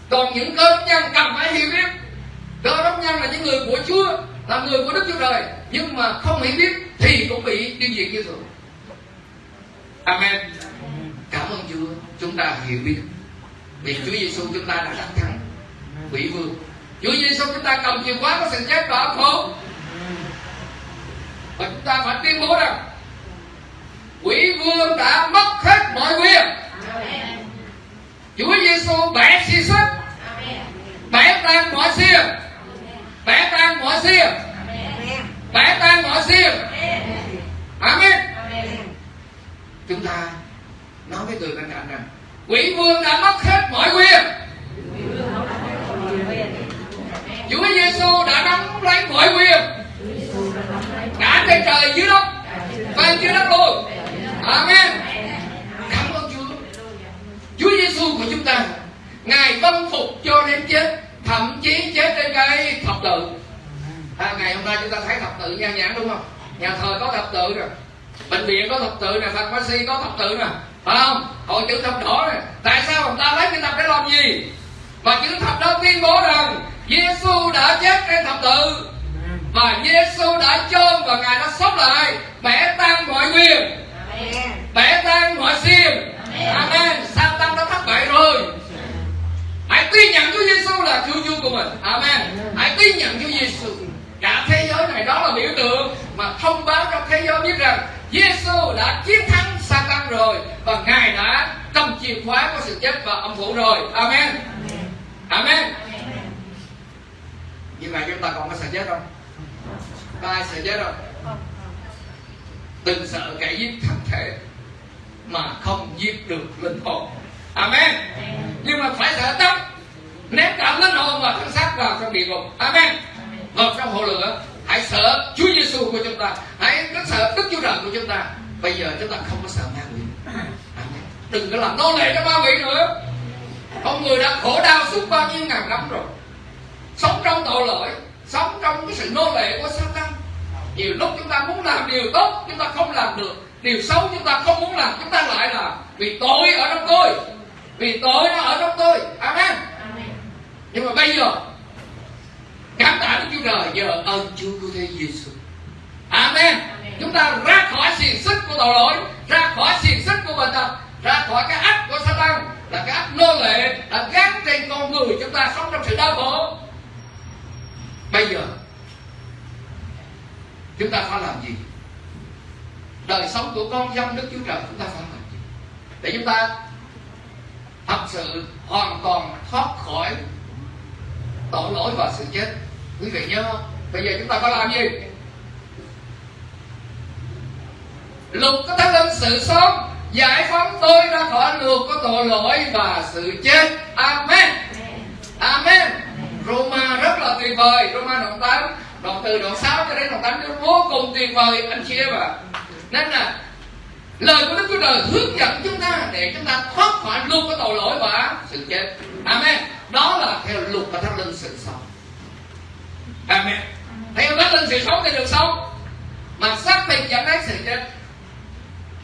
Còn những cơ đốc nhân cần phải hiểu biết. Cơ đốc nhân là những người của chúa là người của đức chúa trời. Nhưng mà không hiểu biết thì cũng bị tiêu diệt như thường. Amen chúng ta hiểu biết. Vì chúa giêsu chúng ta đã đánh thắng quỷ vương. Chúa giêsu chúng ta cầm chìa khóa của sự chết và âm hồn và chúng ta phải tuyên bố rằng quỷ vương đã mất hết mọi quyền. Chúa Giêsu bẻ xi sức bẻ tan mọi xiềng. Bẻ tan mọi xiềng. Bẻ tan mọi xiềng. Amen. Chúng ta nói với người bên cạnh rằng quỷ vương đã mất hết mọi quyền. Chúa Giêsu đã nắm lấy mọi quyền. Cả trên trời dưới đất và dưới đất luôn. Amen. Cảm ơn Chúa. Chúa Giêsu của chúng ta Ngài vâng phục cho đến chết Thậm chí chết trên cây thập tự. À, Ngày hôm nay chúng ta thấy thập tự nhan nhãn đúng không? Nhà thờ có thập tự rồi. Bệnh viện có thập tự nè Phật Bác sĩ có thập tự nè. Phải không? Hội chữ thập đỏ Tại sao người ta lấy cái thập để làm gì? Và chữ thập đó tuyên bố rằng Giêsu đã chết trên thập tự. Và Giêsu đã chôn và Ngài đã sống lại. Bẻ tan mọi quyền Bẻ tan mọi xiêm Amen. Satan đã thất bại rồi? Hãy tin nhận Chúa Giêsu là Chúa Chúa của mình. Amen. Hãy tin nhận Chúa Giêsu Cả thế giới này đó là biểu tượng Mà thông báo cho thế giới biết rằng Giêsu đã chiến thắng Satan rồi Và Ngài đã cầm chìa khóa của sự chết và âm phủ rồi. Amen. Amen. Như vậy chúng ta còn có sợ chết không? Có ai sợ chết không? Đừng sợ kẻ giết thân thể Mà không giết được linh hồn. Amen. Nhưng mà phải sợ tâm Ném cả linh hồn và thân xác vào trong địa ngục. Amen. Vào trong hồ lửa Hãy sợ Chúa Giêsu của chúng ta. Hãy rất sợ Đức Chúa Trời của chúng ta. Bây giờ chúng ta không có sợ ma quỷ. Đừng có làm nô lệ cho ma quỷ nữa. Con người đã khổ đau suốt bao nhiêu ngàn năm rồi. Sống trong tội lỗi Sống trong cái sự nô lệ của Satan. Nhiều lúc chúng ta muốn làm điều tốt Chúng ta không làm được. Điều xấu chúng ta không muốn làm Chúng ta lại là Vì tội ở trong tôi. Vì tội nó ở trong tôi. Amen. Nhưng mà bây giờ Cảm tạ Đức Chúa Trời Giờ ơn Chúa của Thế Giêsu Amen Chúng ta ra khỏi xiềng xích của tội lỗi, Ra khỏi xiềng xích của bệnh tật, Ra khỏi cái ách của Satan, Là cái ách nô lệ Đã gắn trên con người chúng ta sống trong sự đau khổ. Bây giờ, Chúng ta phải làm gì? Đời sống của con dân Đức Chúa Trời Chúng ta phải làm gì? Để chúng ta Thật sự hoàn toàn thoát khỏi Tội lỗi và sự chết. Quý vị nhớ không? Bây giờ chúng ta phải làm gì? Lục có thánh linh sự sống, Giải phóng tôi ra khỏi luật có tội lỗi và sự chết. Amen. Amen. Roma rất là tuyệt vời. Roma đoạn 8 Đoạn từ đoạn 6 cho đến đoạn 8 vô cùng tuyệt vời, anh chị em ạ. Nên là, Lời của Đức Chúa Trời hướng dẫn chúng ta Để chúng ta thoát khỏi luật có tội lỗi và sự chết. Amen. Đó là theo luật và thánh linh sự sống. Amen. Theo thánh linh sự sống thì được sống. Mà xác định dẫn đến sự chết.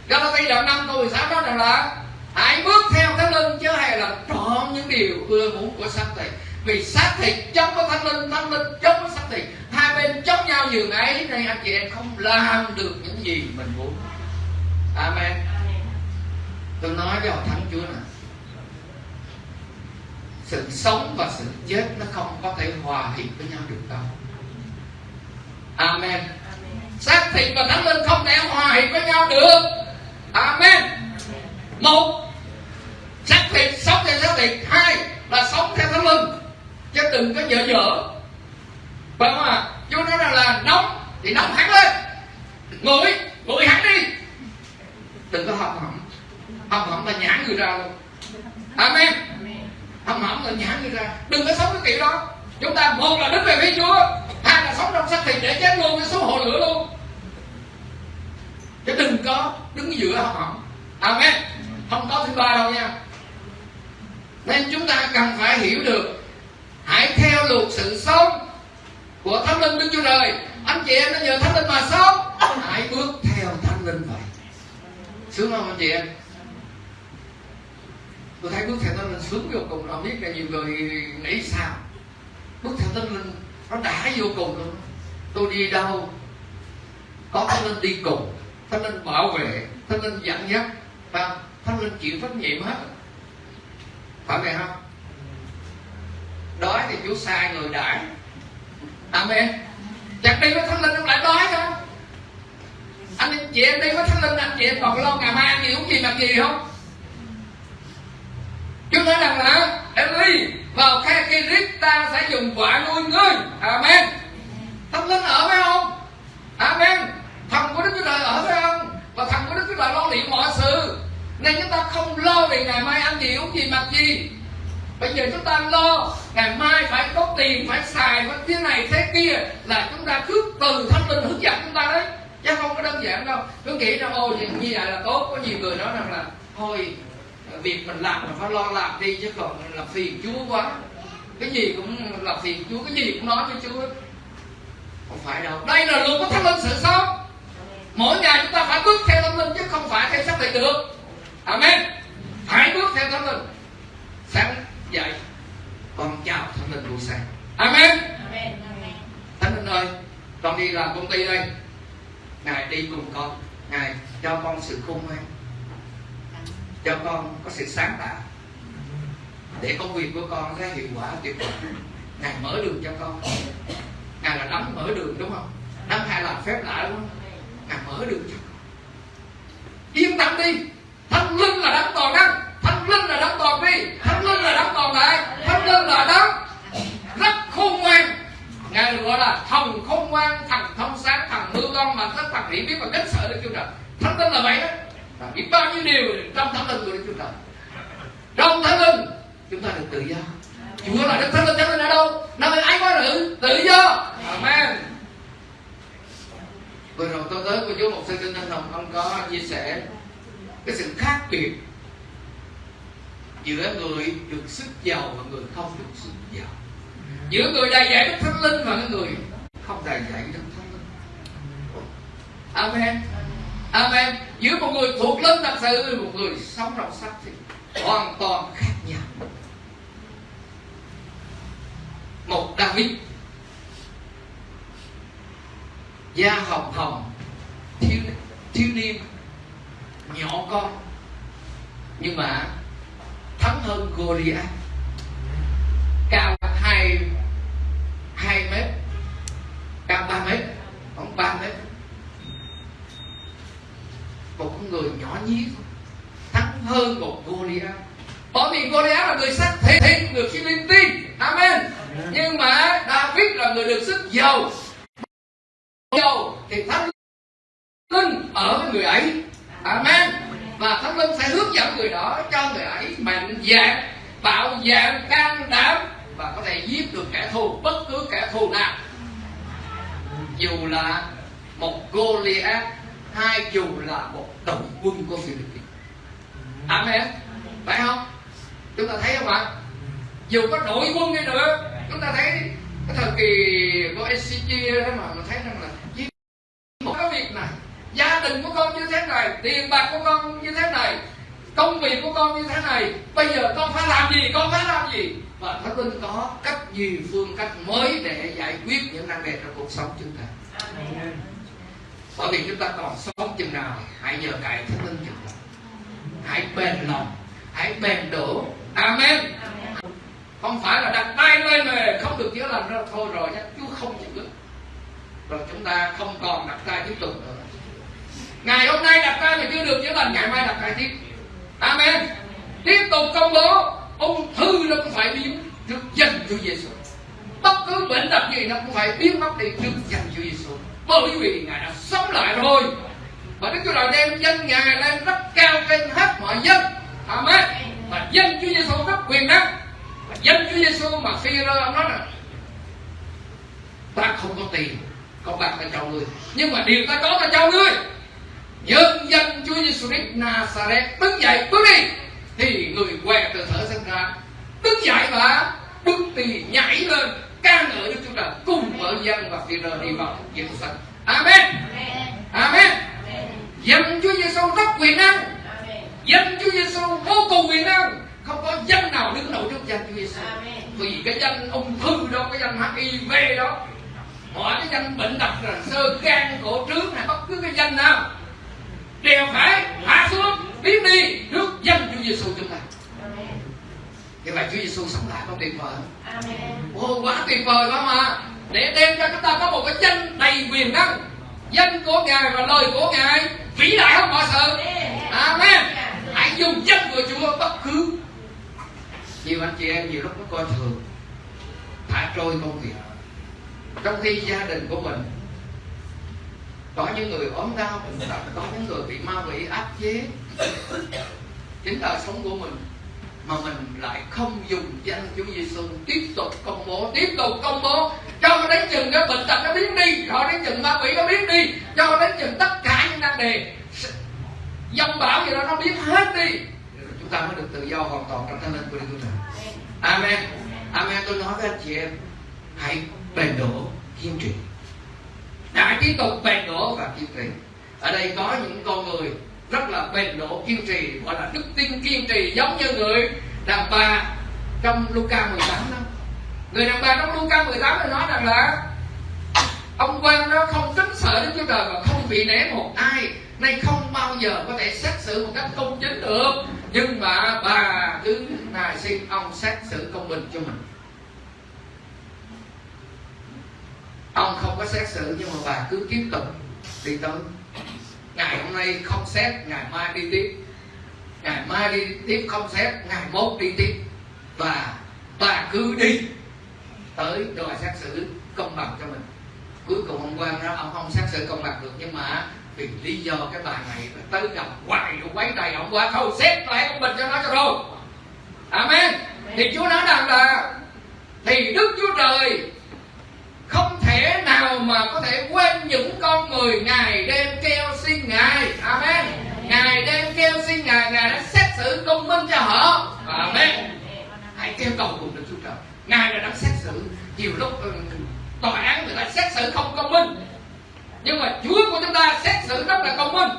Galati đoạn 5 câu 16 nói rằng là Hãy bước theo thánh linh chứ hay là trọn những điều ưa muốn của xác thịt. Vì xác thịt chống với thánh linh, thánh linh chống với xác thịt. Hai bên chống nhau giường ấy Nên anh chị em không làm được những gì mình muốn. Amen. Tôi nói với họ thắng Chúa nè Sự sống và sự chết Nó không có thể hòa hiệp với nhau được đâu. Amen. Xác thịt và thánh linh không thể hòa hiệp với nhau được amen. Một, xác thịt, sống theo xác thịt. Hai là sống theo thánh linh chứ đừng có dở dở. Phải không à chú nói rằng là nóng thì nóng hẳn lên. Nguội nguội hẳn đi. Đừng có hầm hầm hầm hầm là nhãn người ra luôn. Amen. Hầm hầm là nhãn người ra. Đừng có sống cái kiểu đó. Chúng ta, một là đứng về phía chúa, hai là sống trong xác thịt để chết luôn, cái số hồ lửa luôn chứ đừng có đứng giữa hầm hầm amen. Không có thứ ba đâu nha. Nên chúng ta cần phải hiểu được, hãy theo theo luật sự sống của thánh linh đức chúa trời. Anh chị em nó nhờ thánh linh mà sống. Hãy bước theo thánh linh vậy. Sướng không anh chị em? Tôi thấy bước theo thánh linh sướng vô cùng. Không biết là nhiều người nghĩ sao? Bước theo thánh linh nó đã vô cùng luôn. Tôi đi đâu, có thánh linh đi cùng thánh linh bảo vệ, thánh linh dẫn dắt và thánh linh chịu trách nhiệm hết. Phải vậy không? Đói thì chúa sai người đãi. Amen. Chặt đi với thánh linh không lại đói không anh chị em đi với thánh linh, anh chị em còn lo ngày mai ăn gì uống gì mặc gì không? Chúa nói rằng là Eli, vào khe Kirit ta sẽ dùng quả nuôi ngươi. Amen. Thánh linh ở phải không Amen. Thần của Đức Chúa Trời ở với ông Và thần của Đức Chúa Trời lo liệu mọi sự. Nên chúng ta không lo về ngày mai ăn gì, uống gì, mặc gì. Bây giờ chúng ta lo Ngày mai phải có tiền, Phải xài, phải thế này, thế kia Là chúng ta cứ từ thánh linh hướng dẫn chúng ta đấy. Chứ không có đơn giản đâu. Cứ nghĩ rằng ôi như vậy là tốt. Có nhiều người nói rằng là, Thôi, việc mình làm mình phải lo làm đi, chứ còn là phiền chúa quá. Cái gì cũng là phiền chúa, cái gì cũng nói với chúa. Không phải đâu. Đây là luật của thánh linh sự sống mỗi ngày chúng ta phải bước theo thánh linh chứ không phải theo xác định được. Amen. Hãy bước theo thánh linh. Sáng dậy con chào thánh linh buổi sáng. Amen. Thánh linh ơi con đi làm công ty đây. Ngài đi cùng con. Ngài cho con sự khôn ngoan. Cho con có sự sáng tạo. Để công việc của con ra hiệu quả tuyệt vời. Ngài mở đường cho con. Ngài là đấng mở đường đúng không? Đấng hay làm phép lạ đúng không ngài mở đường cho con. Yên tâm đi. Thánh linh là đấng toàn năng. Thánh linh là đấng toàn vi. Thánh linh là đấng toàn đại. Thánh linh là đấng rất khôn ngoan. Ngài gọi là thần khôn ngoan, thần thông sáng, thần mưu con mà tất thần hiểu biết và kính sợ được chưa trời. Thánh linh là vậy đó. Và biết bao nhiêu điều trong thánh linh của Đức Chúa Trời. Trong thánh linh, chúng ta được tự do. Chúa là Đức Thánh Linh thánh linh ở đâu? Nơi ai có được tự do. Amen vừa rồi tôi tới của chú một sư kinh Thanh Hồng ông có chia sẻ cái sự khác biệt giữa người được sức giàu và người không được sức giàu. Giữa người đầy dạy Đức Thánh Linh và người không đầy dạy Đức Thánh Linh. Amen. Amen. Giữa một người thuộc linh thật sự, Một người sống trong sắc thì Hoàn toàn khác nhau. Một David Da hồng hồng Thiếu, thiếu niên Nhỏ con. Nhưng mà Thắng hơn Goliath. Cao hai hai mét Cao ba mét Khoảng ba mét. Một con người nhỏ nhí thắng hơn một Goliath. Bởi vì Goliath là người sắc thịt người Philippines Amen. Nhưng mà David là người được sức giàu dầu thì thánh linh ở với người ấy. Amen. Và thánh linh sẽ hướng dẫn người đó cho người ấy mạnh dạn, bạo dạn, can đảm và có thể giết được kẻ thù, bất cứ kẻ thù nào. Dù là một Goliath hai dù là một đội quân của Philippines. Amen. Phải không? Chúng ta thấy không ạ? Dù có đội quân đi nữa, chúng ta thấy cái thời kỳ của SCG đó mà mình thấy rằng là việc này. Gia đình của con như thế này tiền bạc của con như thế này công việc của con như thế này. Bây giờ con phải làm gì con phải làm gì? Và thánh linh có cách gì phương cách mới để giải quyết những năng đề trong cuộc sống chúng ta? Bởi vì chúng ta còn sống chừng nào hãy nhờ cậy thánh linh chừng nào. Hãy bền lòng hãy bền đổ. Amen. Không phải là đặt tay lên mà không được chữa lành ra thôi rồi nhé chúa không chịu được rồi chúng ta không còn đặt tay tiếp tục nữa. Ngày hôm nay đặt tay mà chưa được chữa lành ngày mai đặt tay tiếp. Amen. Tiếp tục công bố, ung thư nó cũng phải biến trước danh Chúa Giêsu bất cứ bệnh tật gì nó cũng phải biến mất đi trước danh Chúa Giêsu bởi vì ngài đã sống lại rồi. Và đức chúa trời đem danh ngài lên rất cao trên hết mọi dân. Amen. Và danh chúa giêsu rất quyền năng. Và danh chúa giêsu mà phi rơ ông nói là, ta không có tiền có bạc ta cho ngươi nhưng mà điều ta có ta cho ngươi nhân danh chúa giêsu christ nazareth đứng dậy bước đi thì người què từ thở sinh ra đứng dậy và bước đi nhảy lên ca ngợi Đức Chúa Trời cùng với dân và phi đi vào Christ. Amen. Amen. Dân Chúa Giêsu rất quyền năng. Dân Chúa Giêsu vô cùng quyền năng. Không có dân nào đứng nổi trước danh Chúa Giêsu. Vì cái danh ung thư đó, cái danh HIV đó, mọi cái danh bệnh tật là sơ gan cổ trướng hay bất cứ cái danh nào đều phải hạ xuống biến đi trước danh Chúa Giêsu chúng ta. Như vậy Chúa Giêsu sống lại có tuyệt vời không? Ồ, quá tuyệt vời quá mà. Để đem cho chúng ta có một cái danh đầy quyền năng Danh của Ngài và lời của Ngài Vĩ đại hơn mọi sự Amen. Hãy dùng danh của Chúa bất cứ. Nhiều anh chị em nhiều lúc nó coi thường Thả trôi công việc trong khi gia đình của mình, có những người ốm đau bệnh tật có những người bị ma quỷ áp chế, chính đời sống của mình, mà mình lại không dùng danh Chúa Giêsu tiếp tục công bố, tiếp tục công bố. Cho đến chừng cái bệnh tật nó biến đi cho đến chừng ma quỷ nó biến đi, cho đến chừng tất cả những năng đề, dòng bão gì đó nó biến hết đi. Chúng ta mới được tự do hoàn toàn trong thánh linh của Đức Chúa Trời. Amen. Amen. Tôi nói với anh chị em, hãy bền đổ kiên trì đã tiếp tục bền đổ và kiên trì ở đây có những con người rất là bền đổ kiên trì, gọi là đức tin kiên trì, giống như người đàn bà trong Luca 18 đó. Người đàn bà trong Luca 18 nó nói rằng là ông quan đó không kính sợ Đức Chúa Trời và không bị nể một ai, nay không bao giờ có thể xét xử một cách công chính được. Nhưng mà bà cứ nài xin ông xét xử công bình cho mình. Ông không có xét xử, nhưng mà bà cứ tiếp tục đi tới. Ngày hôm nay không xét, ngày mai đi tiếp. Ngày mai đi tiếp không xét, ngày mốt đi tiếp. Và bà cứ đi tới đòi xét xử công bằng cho mình. Cuối cùng ông quan đó ông không xét xử công bằng được, nhưng mà vì lý do cái bà này tới gặp hoài rồi quấy đầy ông qua thôi, xét lại công bình cho nó cho rồi. Amen. Thì chúa nói rằng là, thì đức chúa trời thể nào mà có thể quên những con người ngày đêm kêu xin ngài? Amen. Ngài đêm kêu xin ngài ngài đã xét xử công minh cho họ. Amen. Hãy kêu cầu cùng được chúa trời. Ngài là đang xét xử. Nhiều lúc ừ, tòa án người ta xét xử không công minh. Nhưng mà chúa của chúng ta xét xử rất là công minh.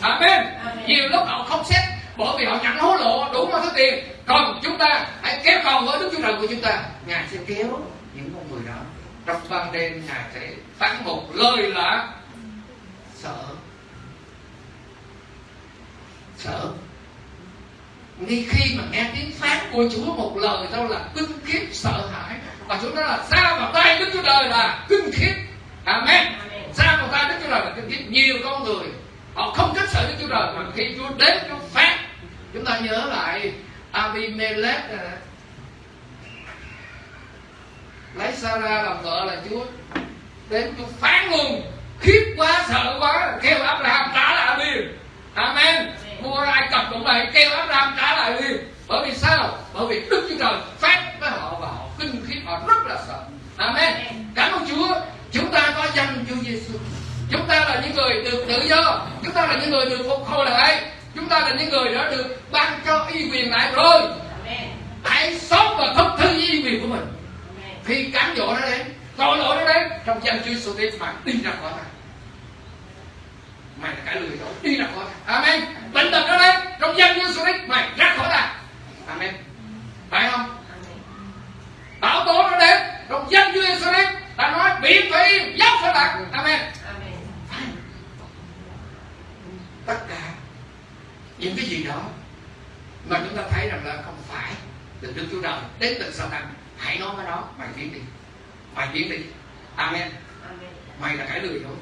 Amen. Nhiều lúc họ không xét bởi vì họ nhận hối lộ đủ mọi thứ tiền. Còn chúng ta hãy kéo cầu với đức chúa trời của chúng ta. Ngài sẽ kéo những con người đó trong ban đêm ngài sẽ phán một lời là sợ. Sợ. Ngay khi mà nghe tiếng phán của Chúa một lời đâu là kinh khiếp sợ hãi. Và Chúa nói là ra vào tay Đức Chúa Trời là kinh khiếp. Amen. Ra vào tay Đức Chúa Trời là kinh khiếp. Nhiều con người họ không thích sợ Đức Chúa Trời mà khi Chúa đến Chúa phán chúng ta nhớ lại Abimelech lấy Sarah làm vợ là Chúa. Đến Chúa phán luôn khiếp quá sợ quá kêu Abraham trả lại liền Amen. Mua ai cập cũng vậy kêu Abraham trả lại liền bởi vì sao? Bởi vì Đức Chúa Trời phán với họ và họ kinh khiếp họ rất là sợ. Amen. Cảm ơn Chúa. Chúng ta có danh Chúa Giêsu chúng ta là những người được tự do. Chúng ta là những người được phục hồi lại. Chúng ta là những người đã được ban cho y quyền lại rồi. Hãy sống và thực thi y quyền của mình khi cám dỗ nó đến tội lỗi nó đến trong danh Chúa Jesus Christ mà đi ra khỏi ta. Mày là cái lười đó đi ra khỏi ta. Amen. Bệnh tật nó đến trong danh Chúa Jesus Christ mày ra khỏi ta. Amen. Phải không? Bão tố nó đến trong danh Chúa Jesus Christ ta nói biển phải yên dốc phải lạc amen. Tất cả những cái gì đó mà chúng ta thấy rằng là không phải từ Đức Chúa Trời đến từ sau tăng hãy nói với nó mày tiến đi. Mày tiến đi. Amen, mày là cái lười thôi.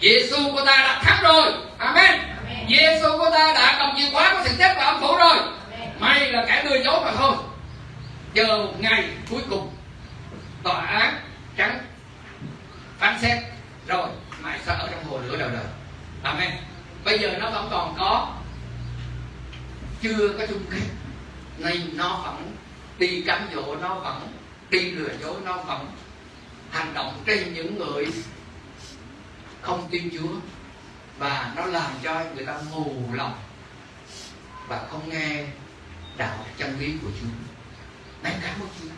Giêsu của ta đã thắng rồi. Amen, Giêsu của ta đã cầm chìa khóa của sự chết và âm phủ rồi. Mày là kẻ lừa dối mà thôi. Chờ một ngày cuối cùng tòa án trắng phán xét rồi mày sẽ ở trong hồ lửa đời đời. Amen. Bây giờ nó vẫn còn có chưa có chung kết. Nên nó vẫn đi cám dỗ nó vẫn đi lừa dối nó vẫn hành động trên những người không tin Chúa và nó làm cho người ta mù lòng và không nghe đạo chân lý của Chúa. Này cảm ơn Chúa.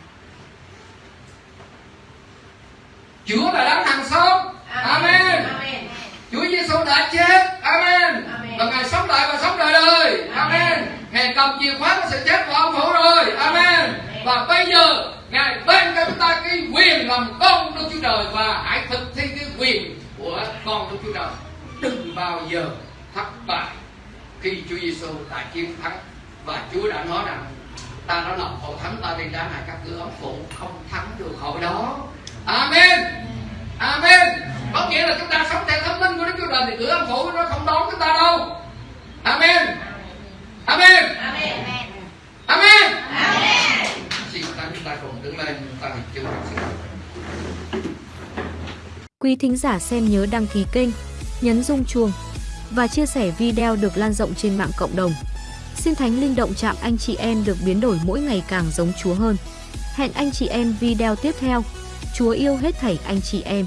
Chúa là đấng hàng sống. Amen. Chúa Giêsu đã chết. Amen. Và Ngài sống lại và sống đời đời. Amen. Ngài cầm chìa khóa của sự chết của ông phủ rồi. Amen. Và bây giờ, Ngài ban cho chúng ta cái quyền làm con Đức Chúa Trời và hãy thực thi cái quyền của con Đức Chúa Trời. Đừng bao giờ thất bại khi Chúa Giêsu đã chiến thắng và Chúa đã nói rằng, ta đã lập hội thánh, ta đi ra này các cửa ống phụ, không thắng được hội đó Amen Amen có nghĩa là chúng ta sống theo thánh linh của Đức Chúa Trời thì cửa ống phụ nó không đón chúng ta đâu Amen Amen Amen xin ta chúng ta cùng đứng lên ta hình chung
Quý thính giả xem nhớ đăng ký kênh, nhấn rung chuông và chia sẻ video được lan rộng trên mạng cộng đồng. Xin Thánh Linh động chạm anh chị em được biến đổi mỗi ngày càng giống Chúa hơn. Hẹn anh chị em video tiếp theo. Chúa yêu hết thảy anh chị em.